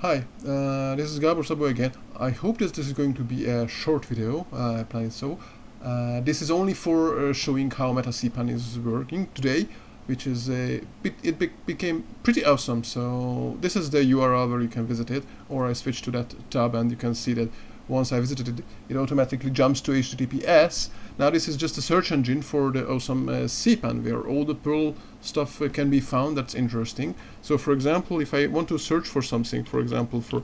Hi, uh, this is Gabor Szabo again. I hope that this is going to be a short video, uh, I plan so. Uh, this is only for uh, showing how MetaCpan is working today, which is a bit, it be became pretty awesome. So this is the URL where you can visit it, or I switch to that tab and you can see that once I visited it, it automatically jumps to HTTPS. Now this is just a search engine for the awesome uh, CPAN where all the Perl stuff uh, can be found that's interesting. So for example, if I want to search for something, for example for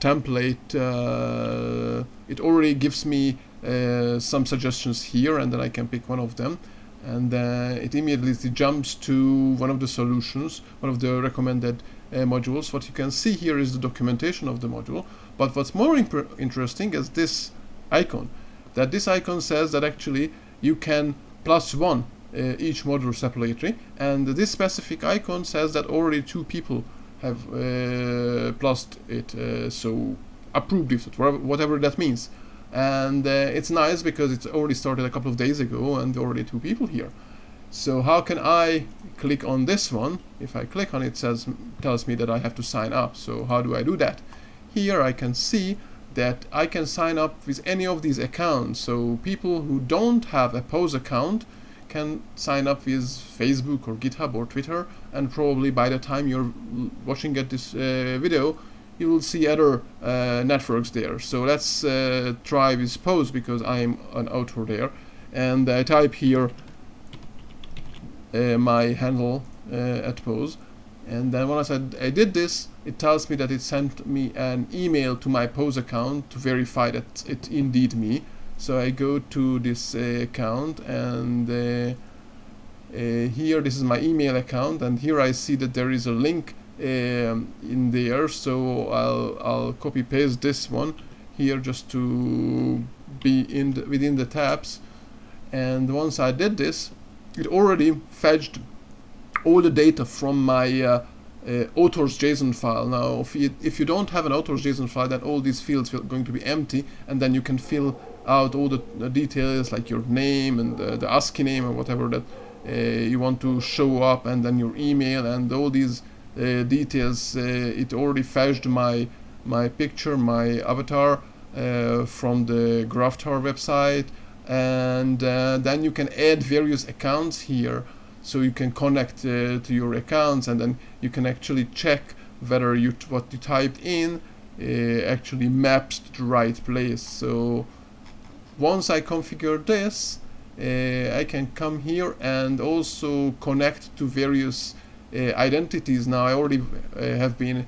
template, uh, it already gives me uh, some suggestions here and then I can pick one of them and uh, it immediately jumps to one of the solutions, one of the recommended uh, modules. What you can see here is the documentation of the module, but what's more interesting is this icon, that this icon says that actually you can plus one uh, each module separately, and this specific icon says that already two people have uh, plused it, uh, so approved it, whatever that means. And uh, it's nice because it's already started a couple of days ago and already two people here. So how can I click on this one? If I click on it, it says tells me that I have to sign up. So how do I do that here I can see that I can sign up with any of these accounts so people who don't have a PAUSE account can sign up with Facebook or GitHub or Twitter and probably by the time you're watching at this uh, video you will see other uh, networks there. So let's uh, try with PAUSE because I'm an author there. And I type here uh, my handle uh, at PAUSE. And then once I, said I did this, it tells me that it sent me an email to my PAUSE account to verify that it indeed me. So I go to this uh, account and uh, here this is my email account and here I see that there is a link um, in there so I'll, I'll copy paste this one here just to be in the, within the tabs and once I did this it already fetched all the data from my uh, uh, authors JSON file. Now, if you, if you don't have an authors JSON file, then all these fields are going to be empty, and then you can fill out all the, the details like your name and the, the ASCII name or whatever that uh, you want to show up, and then your email and all these uh, details. Uh, it already fetched my my picture, my avatar uh, from the Gravatar website, and then you can add various accounts here. So you can connect to your accounts, and then you can actually check whether you what you typed in actually maps to the right place. So once I configure this, uh, I can come here and also connect to various uh, identities now I already uh, have been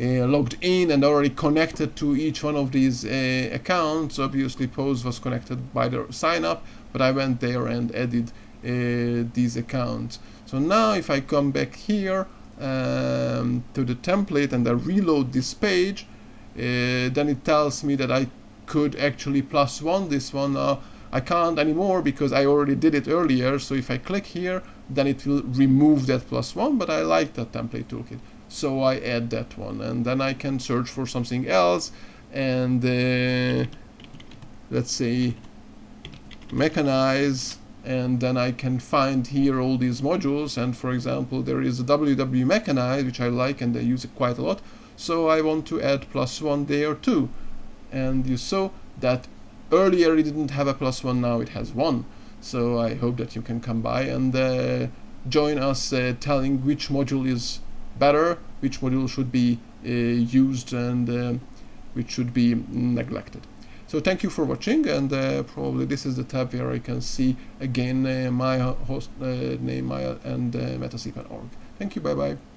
uh, logged in and already connected to each one of these accounts obviously PAUSE was connected by the sign up but I went there and added these accounts so now if I come back here um, to the template and I reload this page uh, then it tells me that I could actually plus one this one uh, I can't anymore because I already did it earlier. So if I click here then it will remove that plus one but I like that template toolkit. So I add that one and then I can search for something else and uh, let's say mechanize and then I can find here all these modules and for example there is a WW mechanize which I like and I use it quite a lot so I want to add plus one there too. And you saw that earlier it didn't have a plus one now it has one. So I hope that you can come by and uh, join us uh, telling which module is better which module should be uh, used and uh, which should be neglected so thank you for watching and uh, probably this is the tab where I can see again uh, my host name Maya and uh, metacpan.org thank you bye bye